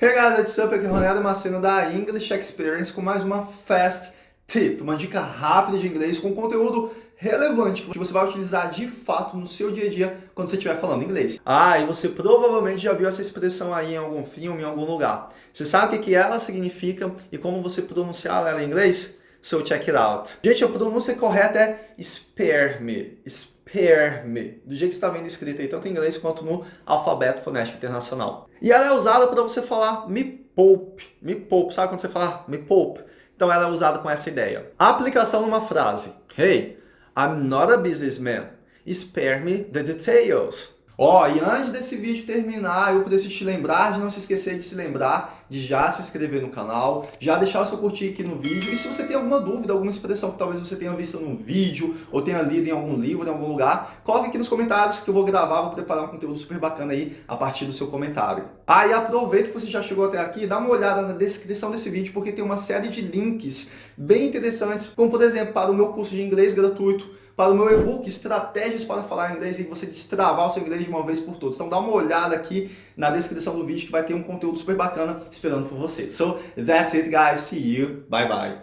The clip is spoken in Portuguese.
Hey guys, what's up? Aqui é Ronaldo Macena da English Experience com mais uma Fast Tip, uma dica rápida de inglês com conteúdo relevante que você vai utilizar de fato no seu dia a dia quando você estiver falando inglês. Ah, e você provavelmente já viu essa expressão aí em algum filme, em algum lugar. Você sabe o que ela significa e como você pronunciar ela em inglês? So check it out. Gente, a pronúncia correta é spare me, spare me, do jeito que está vendo escrito aí, tanto em inglês quanto no alfabeto fonético internacional. E ela é usada para você falar me poupe, me poupe, sabe quando você fala me poupe? Então ela é usada com essa ideia. A aplicação numa frase. Hey, I'm not a businessman. Spare me the details. Ó, oh, e antes desse vídeo terminar, eu preciso te lembrar de não se esquecer de se lembrar de já se inscrever no canal, já deixar o seu curtir aqui no vídeo. E se você tem alguma dúvida, alguma expressão que talvez você tenha visto no vídeo ou tenha lido em algum livro, em algum lugar, coloque aqui nos comentários que eu vou gravar, vou preparar um conteúdo super bacana aí a partir do seu comentário. Ah, e aproveita que você já chegou até aqui, dá uma olhada na descrição desse vídeo, porque tem uma série de links bem interessantes, como por exemplo, para o meu curso de inglês gratuito, para o meu e-book Estratégias para Falar Inglês e você destravar o seu inglês de uma vez por todas. Então dá uma olhada aqui na descrição do vídeo que vai ter um conteúdo super bacana esperando por você. So, that's it guys. See you. Bye bye.